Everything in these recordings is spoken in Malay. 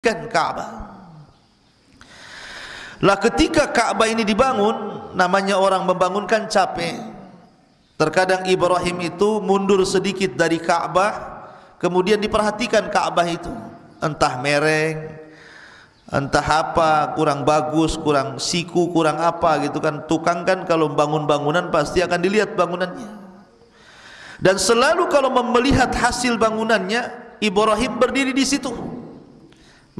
Ka'bah. Lah ketika Ka'bah ini dibangun, namanya orang membangunkan capek. Terkadang Ibrahim itu mundur sedikit dari Ka'bah, kemudian diperhatikan Ka'bah itu. Entah mereng, entah apa, kurang bagus, kurang siku, kurang apa gitu kan. Tukang kan kalau bangun bangunan pasti akan dilihat bangunannya. Dan selalu kalau melihat hasil bangunannya, Ibrahim berdiri di situ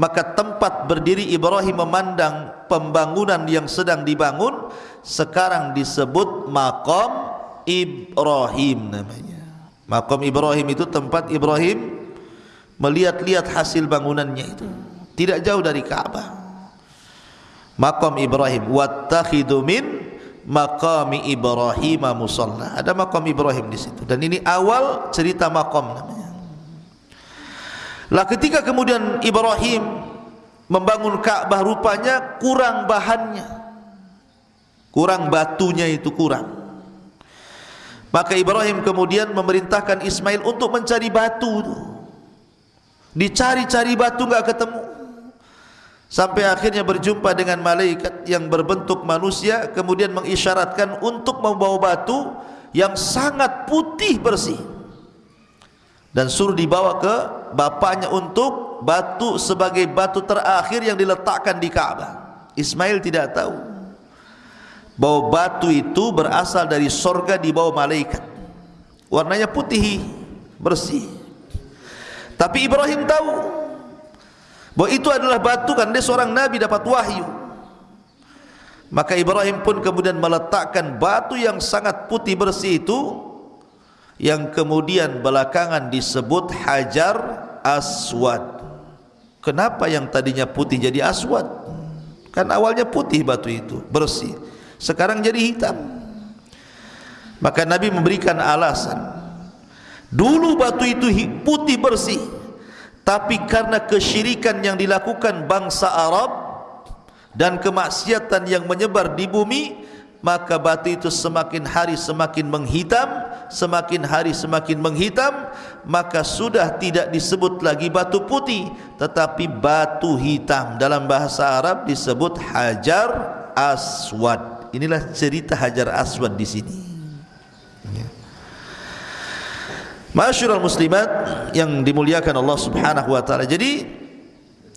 maka tempat berdiri Ibrahim memandang pembangunan yang sedang dibangun sekarang disebut makam Ibrahim namanya. Makam Ibrahim itu tempat Ibrahim melihat-lihat hasil bangunannya itu. Tidak jauh dari Ka'bah makam Ibrahim wattakhidu min maqami Ibrahim musalla. Ada makam Ibrahim di situ. Dan ini awal cerita makam namanya lah ketika kemudian Ibrahim membangun Ka'bah rupanya kurang bahannya. Kurang batunya itu kurang. Maka Ibrahim kemudian memerintahkan Ismail untuk mencari batu. Dicari-cari batu enggak ketemu. Sampai akhirnya berjumpa dengan malaikat yang berbentuk manusia kemudian mengisyaratkan untuk membawa batu yang sangat putih bersih dan suruh dibawa ke bapaknya untuk batu sebagai batu terakhir yang diletakkan di Ka'bah. Ismail tidak tahu bahwa batu itu berasal dari sorga di bawah malaikat. Warnanya putih, bersih. Tapi Ibrahim tahu bahwa itu adalah batu kan dia seorang nabi dapat wahyu. Maka Ibrahim pun kemudian meletakkan batu yang sangat putih bersih itu yang kemudian belakangan disebut hajar aswad. Kenapa yang tadinya putih jadi aswad? Kan awalnya putih batu itu bersih. Sekarang jadi hitam. Maka Nabi memberikan alasan. Dulu batu itu putih bersih. Tapi karena kesyirikan yang dilakukan bangsa Arab dan kemaksiatan yang menyebar di bumi maka batu itu semakin hari semakin menghitam semakin hari semakin menghitam maka sudah tidak disebut lagi batu putih tetapi batu hitam. Dalam bahasa Arab disebut hajar aswad. Inilah cerita hajar aswad di sini. Ya. Masyurul muslimat yang dimuliakan Allah subhanahu wa ta'ala. Jadi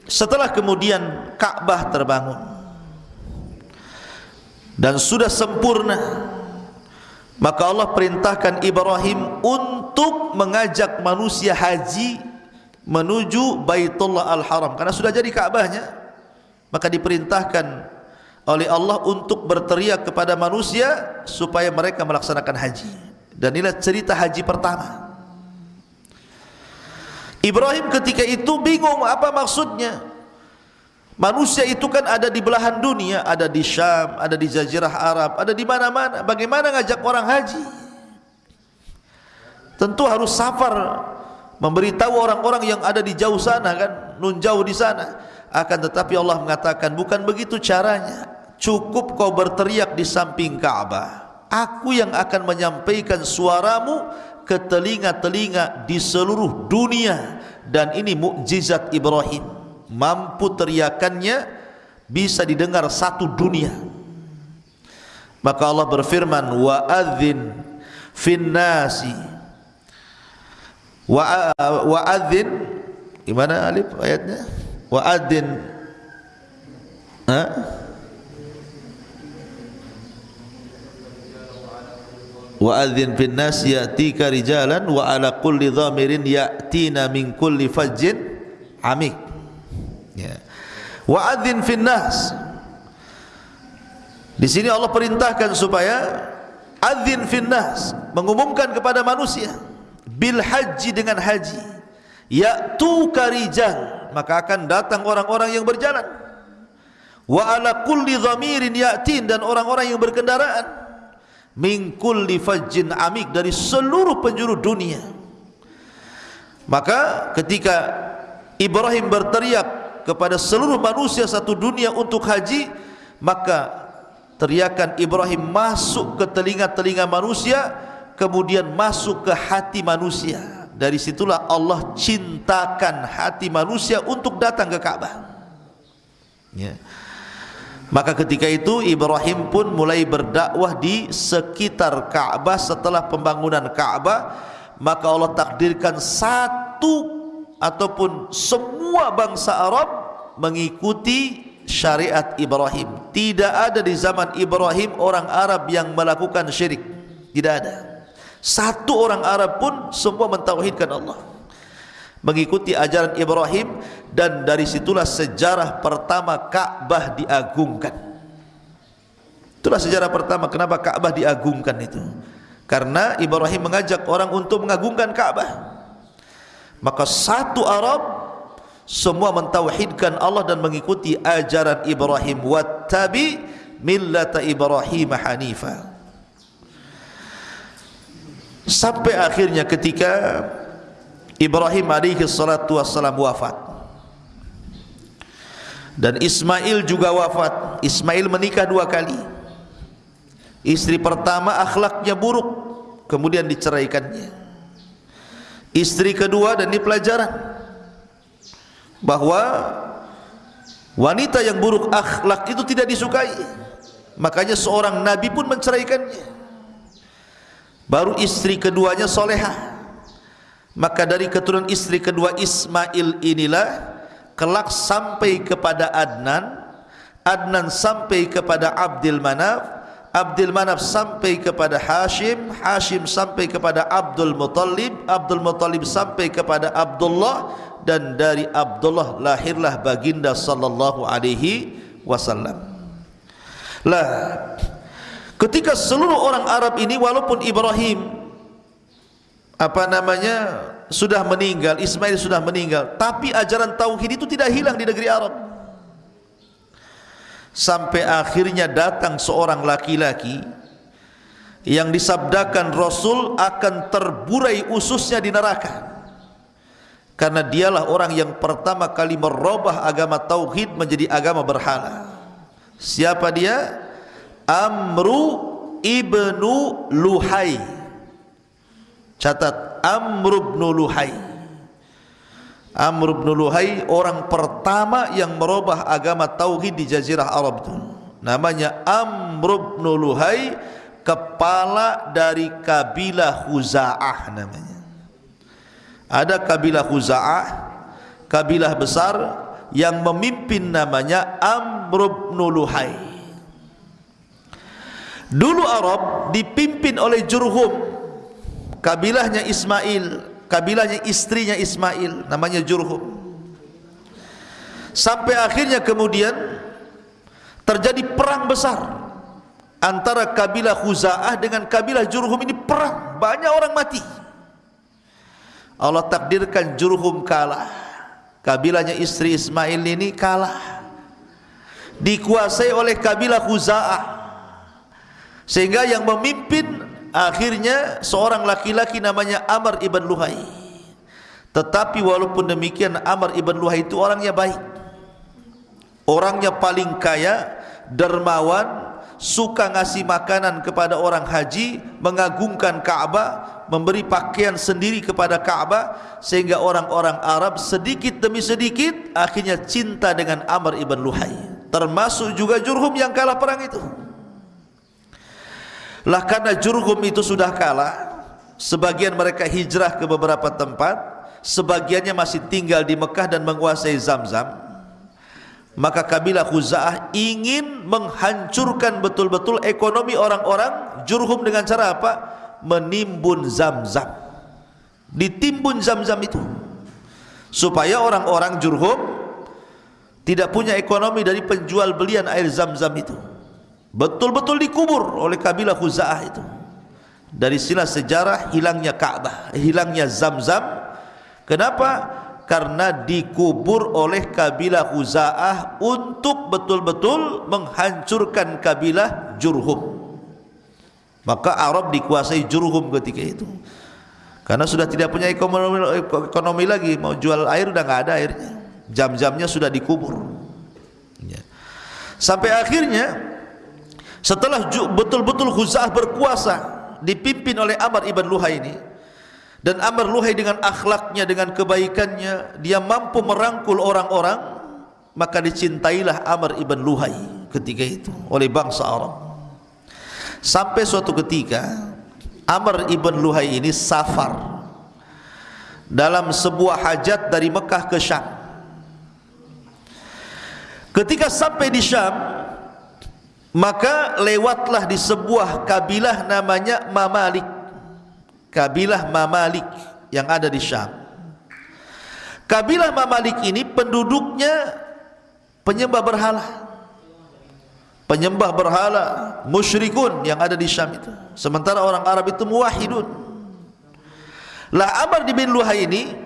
setelah kemudian Ka'bah terbangun dan sudah sempurna maka Allah perintahkan Ibrahim untuk mengajak manusia haji menuju Baitullah Al-Haram. Karena sudah jadi Ka'bahnya maka diperintahkan oleh Allah untuk berteriak kepada manusia supaya mereka melaksanakan haji. Dan inilah cerita haji pertama. Ibrahim ketika itu bingung apa maksudnya Manusia itu kan ada di belahan dunia, ada di Syam, ada di Jazirah Arab, ada di mana-mana. Bagaimana ngajak orang haji? Tentu harus safar memberitahu orang-orang yang ada di jauh sana kan, nun jauh di sana. Akan tetapi Allah mengatakan bukan begitu caranya. Cukup kau berteriak di samping Ka'bah. Aku yang akan menyampaikan suaramu ke telinga-telinga di seluruh dunia dan ini mukjizat Ibrahim mampu teriakannya bisa didengar satu dunia. Maka Allah berfirman wa adzin fin nasi. Wa wa adzin gimana alif ayatnya? Wa adzin ha? Wa adzin fin nasi yatika rijalan wa ala kulli dhamirin yatina min kulli fajjin amik ya. Wa adzin fin nas. Di sini Allah perintahkan supaya adzin fin nas mengumumkan kepada manusia bil haji dengan haji. Ya tu karijal maka akan datang orang-orang yang berjalan. Wa ala kulli dhamirin yatin dan orang-orang yang berkendaraan. Min kulli fajjin amik dari seluruh penjuru dunia. Maka ketika Ibrahim berteriak kepada seluruh manusia satu dunia untuk haji maka teriakan Ibrahim masuk ke telinga-telinga manusia kemudian masuk ke hati manusia dari situlah Allah cintakan hati manusia untuk datang ke Ka'bah. Ya. Maka ketika itu Ibrahim pun mulai berdakwah di sekitar Ka'bah setelah pembangunan Ka'bah, maka Allah takdirkan satu ataupun semua bangsa Arab mengikuti syariat Ibrahim. Tidak ada di zaman Ibrahim orang Arab yang melakukan syirik. Tidak ada. Satu orang Arab pun semua mentauhidkan Allah mengikuti ajaran Ibrahim dan dari situlah sejarah pertama Ka'bah diagungkan. Itulah sejarah pertama kenapa Ka'bah diagungkan itu. Karena Ibrahim mengajak orang untuk mengagungkan Ka'bah. Maka satu Arab semua mentauhidkan Allah dan mengikuti ajaran Ibrahim. Wattabi millata Ibrahim hanifa. Sampai akhirnya ketika Ibrahim alaihi salatu wassalam wafat. Dan Ismail juga wafat. Ismail menikah dua kali. Istri pertama akhlaknya buruk kemudian diceraikannya istri kedua dan ini pelajaran. Bahawa wanita yang buruk akhlak itu tidak disukai. Makanya seorang nabi pun menceraikannya. Baru istri keduanya solehah maka dari keturunan istri kedua Ismail inilah kelak sampai kepada Adnan Adnan sampai kepada Abdul Manaf Abdul Manaf sampai kepada Hashim Hashim sampai kepada Abdul Muttalib Abdul Muttalib sampai kepada Abdullah dan dari Abdullah lahirlah baginda sallallahu alaihi wasallam. Lah ketika seluruh orang Arab ini walaupun Ibrahim apa namanya sudah meninggal Ismail sudah meninggal tapi ajaran tauhid itu tidak hilang di negeri Arab sampai akhirnya datang seorang laki-laki yang disabdakan Rasul akan terburai ususnya di neraka. Karena dialah orang yang pertama kali merubah agama tauhid menjadi agama berhala. Siapa dia? Amru ibnu Luhai. Catat Amr bin Luhai. Amr bin Luhai orang pertama yang merubah agama tauhid di jazirah Arab itu. Namanya Amr bin Luhai, kepala dari kabilah Khuza'ah namanya. Ada kabilah Khuza'ah, kabilah besar yang memimpin namanya Amr bin Luhai. Dulu Arab dipimpin oleh Jurhum kabilahnya Ismail kabilahnya istrinya Ismail namanya Jurhum. Sampai akhirnya kemudian terjadi perang besar antara kabilah Khuza'ah dengan kabilah Jurhum ini perang banyak orang mati. Allah takdirkan Jurhum kalah kabilahnya istri Ismail ini kalah. Dikuasai oleh kabilah Khuza'ah. Sehingga yang memimpin akhirnya seorang laki-laki namanya Amr ibn Luhai. Tetapi walaupun demikian Amr ibn Luhai itu orangnya baik. Orangnya paling kaya dermawan suka ngasih makanan kepada orang haji mengagungkan Ka'bah memberi pakaian sendiri kepada Ka'bah sehingga orang-orang Arab sedikit demi sedikit akhirnya cinta dengan Amr ibn Luhai. Termasuk juga Jurhum yang kalah perang itu lah karena Jurhum itu sudah kalah Sebagian mereka hijrah ke beberapa tempat Sebagiannya masih tinggal di Mekah dan menguasai Zamzam Maka kabilah Khuza'ah ingin menghancurkan betul-betul ekonomi orang-orang Jurhum dengan cara apa? Menimbun Zamzam. Ditimbun Zamzam itu. Supaya orang-orang Jurhum Tidak punya ekonomi dari penjual belian air Zamzam itu betul-betul dikubur oleh kabilah Khuza'ah itu. Dari sila sejarah hilangnya Ka'bah hilangnya Zamzam. Kenapa? karena dikubur oleh kabilah Khuza'ah untuk betul-betul menghancurkan kabilah Jurhum. Maka Arab dikuasai Jurhum ketika itu. Karena sudah tidak punya ekonomi, ekonomi lagi mau jual air sudah tidak ada airnya. Jam-jamnya sudah dikubur. Ya. sampai akhirnya Setelah betul-betul Khuza'ah berkuasa dipimpin oleh Amr ibn Luhai ini dan Amr Luhai dengan akhlaknya dengan kebaikannya dia mampu merangkul orang-orang maka dicintailah Amr ibn Luhai ketika itu oleh bangsa Arab. Sampai suatu ketika Amr ibn Luhai ini safar dalam sebuah hajat dari Mekah ke Syam. Ketika sampai di Syam maka lewatlah di sebuah kabilah namanya Mamalik. Kabilah Mamalik yang ada di Syam. Kabilah Mamalik ini penduduknya penyembah berhala. Penyembah berhala musyrikun yang ada di Syam itu. Sementara orang Arab itu muwahidun lah Amr bin Luhai ini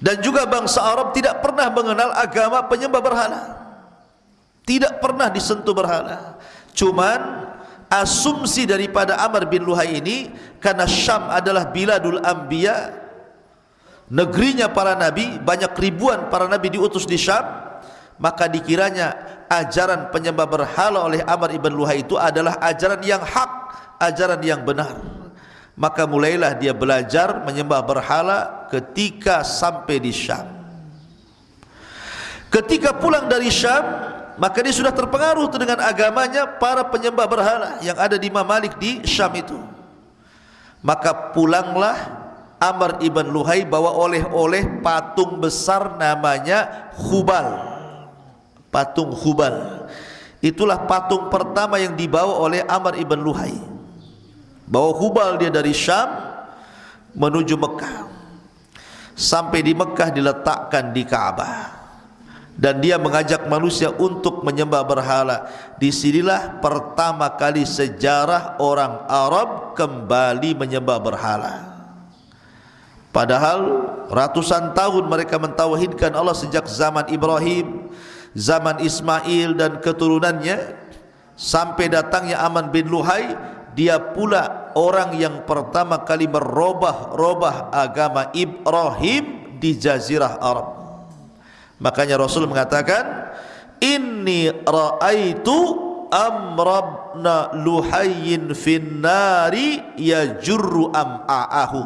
dan juga bangsa Arab tidak pernah mengenal agama penyembah berhala tidak pernah disentuh berhala. Cuman asumsi daripada Amr bin Luhai ini karena Syam adalah biladul anbiya negerinya para nabi banyak ribuan para nabi diutus di Syam maka dikiranya ajaran penyembah berhala oleh Amr ibn Luhai itu adalah ajaran yang hak ajaran yang benar. Maka mulailah dia belajar menyembah berhala ketika sampai di Syam. Ketika pulang dari Syam maka dia sudah terpengaruh dengan agamanya para penyembah berhala yang ada di Mamalik di Syam itu. Maka pulanglah Amr ibn Luhai bawa oleh-oleh patung besar namanya Khubal patung Khubal itulah patung pertama yang dibawa oleh Amr ibn Luhai. Bawa Khubal dia dari Syam menuju Mekah. Sampai di Mekah diletakkan di Kaabah dan dia mengajak manusia untuk menyembah berhala. Di sinilah pertama kali sejarah orang Arab kembali menyembah berhala. Padahal ratusan tahun mereka mentauhidkan Allah sejak zaman Ibrahim, zaman Ismail dan keturunannya sampai datangnya Aman bin Luhai, dia pula orang yang pertama kali merubah-rubah agama Ibrahim di jazirah Arab. Makanya Rasul mengatakan Inni ra'aitu amrabna luhayyin finnari yajurru am'a'ahu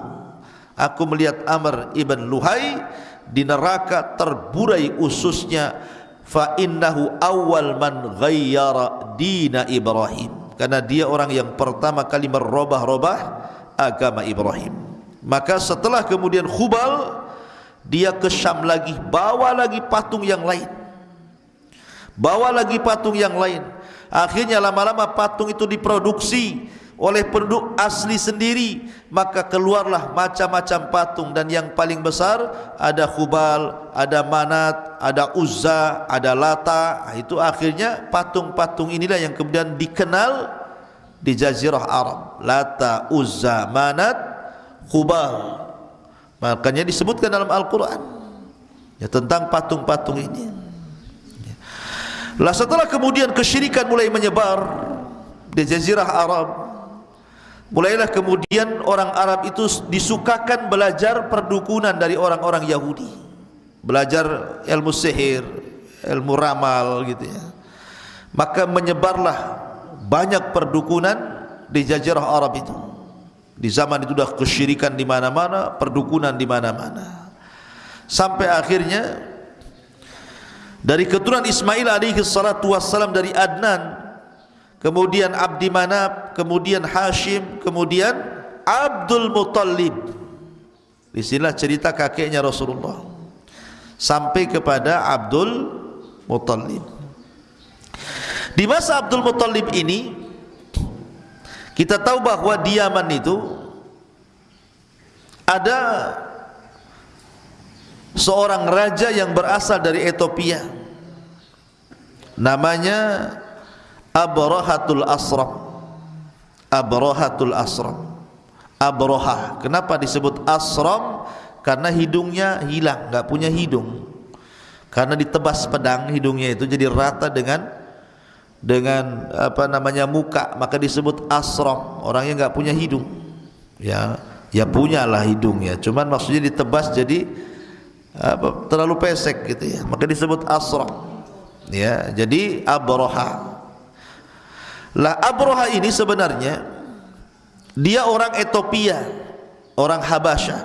Aku melihat Amr ibn Luhay di neraka terburai ususnya fa innahu awal man ghayyara dina Ibrahim. Karena dia orang yang pertama kali merubah-rubah agama Ibrahim. Maka setelah kemudian Khubal dia ke Syam lagi. Bawa lagi patung yang lain. Bawa lagi patung yang lain. Akhirnya lama-lama patung itu diproduksi oleh penduduk asli sendiri. Maka keluarlah macam-macam patung. Dan yang paling besar ada Khubal, ada Manat, ada Uzza, ada Lata. Itu akhirnya patung-patung inilah yang kemudian dikenal di Jazirah Arab. Lata, Uzza, Manat, Khubal Makanya disebutkan dalam Al-Quran. Ya, Tentang patung-patung ini. Ya. Lah setelah kemudian kesyirikan mulai menyebar Di Jazirah Arab Mulailah kemudian orang Arab itu disukakan belajar perdukunan dari orang-orang Yahudi. Belajar ilmu sihir, ilmu ramal gitu ya. Maka menyebarlah banyak perdukunan di Jazirah Arab itu di zaman itu sudah kesyirikan di mana-mana, perdukunan di mana-mana. Sampai akhirnya dari keturunan Ismail alaihi salatu wassalam dari Adnan, kemudian Abdi Manab, kemudian Hashim, kemudian Abdul Muttalib. Di sinilah cerita kakeknya Rasulullah. Sampai kepada Abdul Muttalib. Di masa Abdul Muttalib ini kita tahu bahawa di Yaman itu ada seorang raja yang berasal dari Ethiopia. Namanya Abrahatul Asram. Abrahatul Asram. Abraha. Kenapa disebut Asram? Karena hidungnya hilang, enggak punya hidung. Karena ditebas pedang hidungnya itu jadi rata dengan dengan apa namanya muka maka disebut asram orang yang enggak punya hidung. Ya ya punyalah hidung ya. Cuman maksudnya ditebas jadi apa terlalu pesek gitu ya. Maka disebut asram ya jadi abroha. Lah abroha ini sebenarnya dia orang Ethiopia orang Habasha.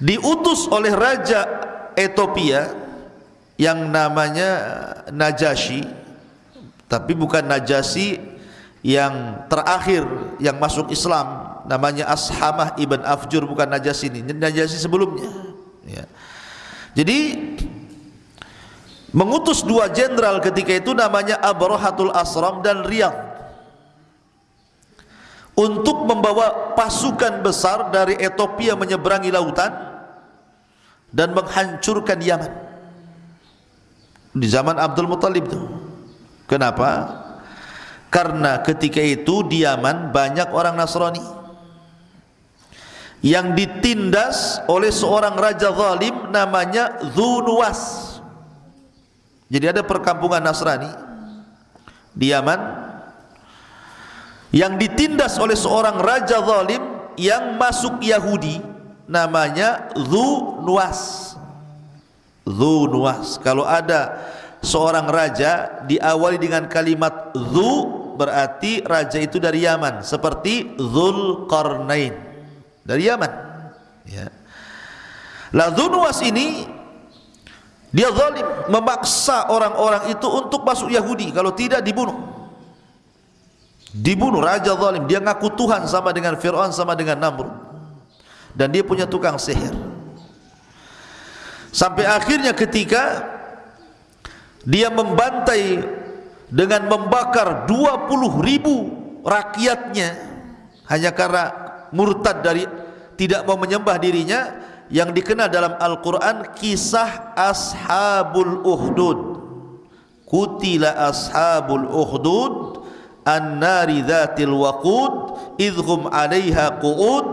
Diutus oleh raja Ethiopia yang namanya Najasyi tapi bukan Najasyi yang terakhir yang masuk Islam. Namanya Ashamah ibn Afjur bukan Najasyi ini Najasyi sebelumnya. Ya. jadi mengutus dua jenderal ketika itu namanya Abrahatul Asram dan Riyadh. Untuk membawa pasukan besar dari Ethiopia menyeberangi lautan dan menghancurkan Yaman. Di zaman Abdul Muttalib itu kenapa? karena ketika itu di Yaman banyak orang Nasrani yang ditindas oleh seorang raja zalim namanya Zunuwas jadi ada perkampungan Nasrani di Yaman yang ditindas oleh seorang raja zalim yang masuk Yahudi namanya Zu Nuwas. Zu Nuwas. Kalau ada seorang raja diawali dengan kalimat Zu berarti raja itu dari Yaman seperti Zulkarnain dari Yaman. Ya. Lah Nuwas ini dia zalim memaksa orang-orang itu untuk masuk Yahudi kalau tidak dibunuh. Dibunuh raja zalim, dia ngaku Tuhan sama dengan Firaun sama dengan Namrud. Dan dia punya tukang sihir. Sampai akhirnya ketika dia membantai dengan membakar 20 ribu rakyatnya. Hanya karena murtad dari tidak mau menyembah dirinya yang dikenal dalam Al-Quran kisah Ashabul Uhdud Kutila Ashabul Uhdud An-nari dhatil waqud Idhum alaiha qu'ud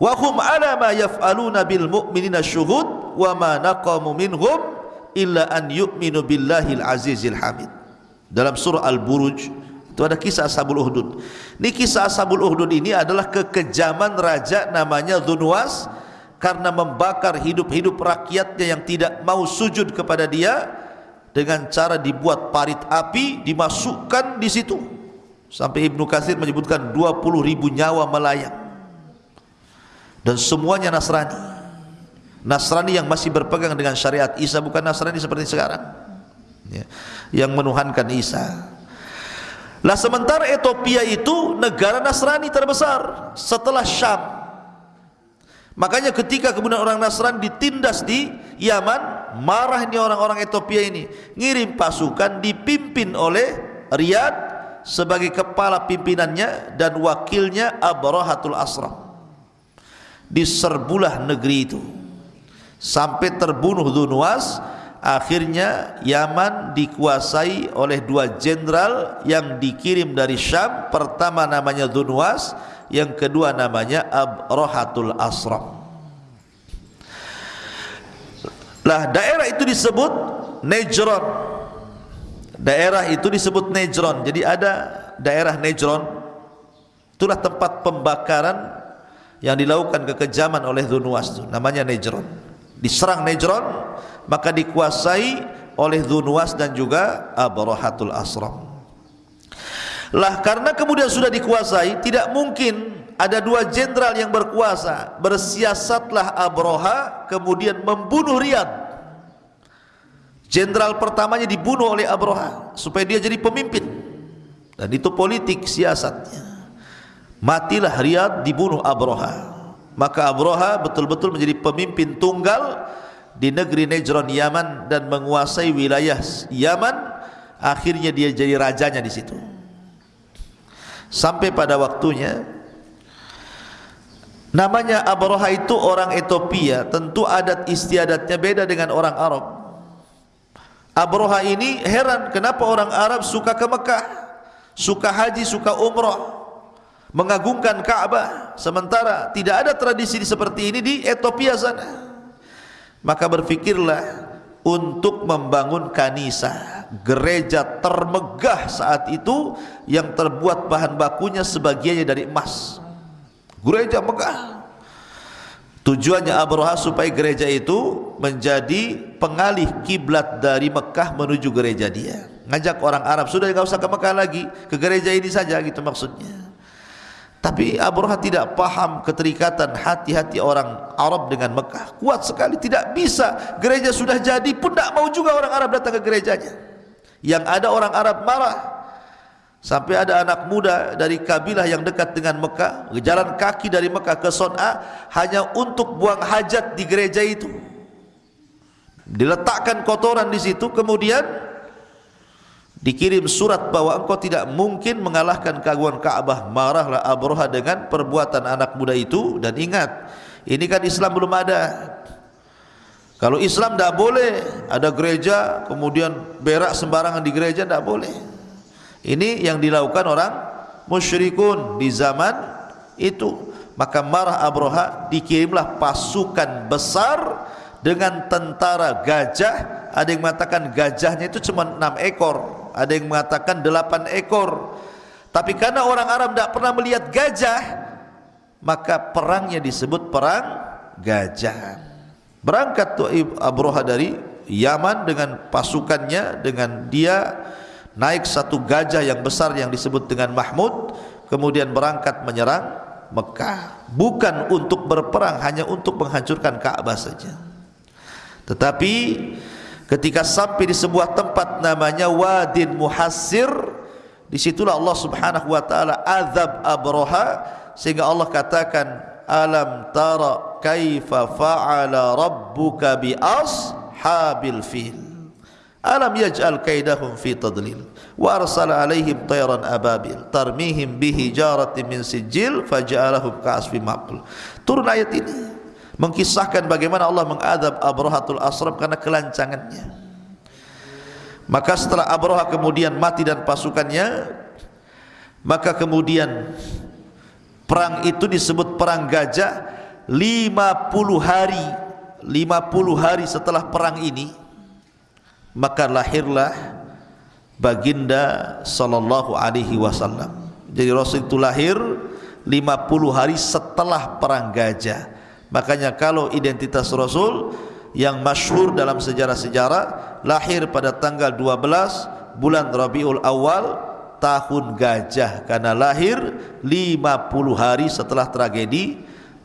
Wa hum ala ma yaf'aluna bil mu'minina syuhud Wa ma naqamu minhum Illa an yu'minu billahil azizil hamid. Dalam surah Al-Buruj Itu ada kisah Ashabul Uhdud. Ini kisah Ashabul Uhdud ini adalah kekejaman raja namanya Dhunwas karena membakar hidup-hidup rakyatnya yang tidak mau sujud kepada dia dengan cara dibuat parit api dimasukkan di situ. Sampai Ibnu Katsir menyebutkan 20 ribu nyawa melayang. Dan semuanya Nasrani Nasrani yang masih berpegang dengan syariat Isa bukan Nasrani seperti sekarang ya, yang menuhankan Isa lah sementara Ethiopia itu negara Nasrani terbesar setelah Syam Makanya ketika kemudian orang Nasrani ditindas di Yaman, marah ini orang-orang Ethiopia ini. Ngirim pasukan dipimpin oleh Riyad sebagai kepala pimpinannya dan wakilnya Abrahatul Asram. Diserbulah negeri itu. Sampai terbunuh Dunwas, akhirnya Yaman dikuasai oleh dua jenderal yang dikirim dari Syam. Pertama namanya Dunwas, yang kedua namanya Abrohatul Asram. Lah daerah itu disebut Nejron. Daerah itu disebut Nejron. Jadi ada daerah Nejron. Itulah tempat pembakaran yang dilakukan kekejaman oleh Dunwas itu namanya Nejron diserang Nejron maka dikuasai oleh Dunwas dan juga Abrohatul Asram. Lah karena kemudian sudah dikuasai tidak mungkin ada dua jenderal yang berkuasa bersiasatlah Abroha kemudian membunuh Riyad. Jenderal pertamanya dibunuh oleh Abroha supaya dia jadi pemimpin. Dan itu politik siasatnya. Matilah Riyad dibunuh Abroha maka Abroha betul-betul menjadi pemimpin tunggal di negeri Nejron Yaman dan menguasai wilayah Yaman. Akhirnya dia jadi rajanya di situ. Sampai pada waktunya namanya Abroha itu orang Ethiopia. Tentu adat istiadatnya beda dengan orang Arab. Abroha ini heran kenapa orang Arab suka ke Mekah suka haji, suka umrah mengagungkan Ka'bah. Sementara tidak ada tradisi seperti ini di Ethiopia sana. Maka berfikirlah untuk membangun kanisa gereja termegah saat itu yang terbuat bahan bakunya sebagiannya dari emas. Gereja megah. Tujuannya Abraha supaya gereja itu menjadi pengalih kiblat dari Mekah menuju gereja dia. Ngajak orang Arab sudah enggak usah ke Mekah lagi. Ke gereja ini saja gitu maksudnya Tapi Abraha tidak paham keterikatan hati-hati orang Arab dengan Mekah. Kuat sekali, tidak bisa. Gereja sudah jadi pun tidak mau juga orang Arab datang ke gerejanya. Yang ada orang Arab marah. Sampai ada anak muda dari kabilah yang dekat dengan Mekah, berjalan kaki dari Mekah ke Son'a hanya untuk buang hajat di gereja itu. Diletakkan kotoran di situ, kemudian dikirim surat bahwa engkau tidak mungkin mengalahkan keagungan Ka'bah marahlah Abraha dengan perbuatan anak muda itu. Dan ingat ini kan Islam belum ada? Kalau Islam tidak boleh ada gereja kemudian berak sembarangan di gereja tidak boleh. Ini yang dilakukan orang musyrikun di zaman itu. Maka marah Abraha dikirimlah pasukan besar dengan tentara gajah. Ada yang mengatakan gajahnya itu cuma enam ekor ada yang mengatakan delapan ekor. Tapi karena orang Arab tidak pernah melihat gajah maka perangnya disebut perang gajah. Berangkat tu Abroha dari Yaman dengan pasukannya dengan dia naik satu gajah yang besar yang disebut dengan Mahmud kemudian berangkat menyerang Mekah. Bukan untuk berperang hanya untuk menghancurkan Ka'bah saja. Tetapi ketika sampai di sebuah tempat namanya Wadin Muhassir disitulah Allah subhanahu wa ta'ala azab abroha sehingga Allah katakan alam tara kaifa fa'ala rabbuka bi ashabil fil? Alam yaj'al kaidahum fi tadlil? Wa arsala alaihim tayran ababil tarmihim bihi jaratin min sijil faja'alahum ka'asfi maql turun ayat ini mengkisahkan bagaimana Allah mengadab Abrahatul Asram karena kelancangannya. Maka setelah Abraha kemudian mati dan pasukannya, maka kemudian perang itu disebut perang gajah 50 hari 50 hari setelah perang ini maka lahirlah baginda sallallahu alaihi wasallam. Jadi Rasul itu lahir 50 hari setelah perang gajah. Makanya kalau identitas Rasul yang masyhur dalam sejarah-sejarah lahir pada tanggal 12 bulan Rabiul Awal tahun gajah karena lahir 50 hari setelah tragedi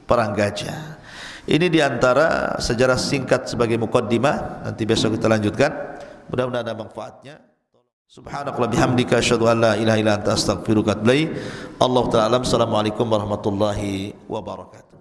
perang gajah. Ini diantara sejarah singkat sebagai mukaddimah. Nanti besok kita lanjutkan. Mudah-mudahan ada manfaatnya. Subhanakallah bihamdika asyhadu an la ilaha illa anta astaghfiruka wa atubu ilaik. Allah taala. Assalamualaikum warahmatullahi wabarakatuh.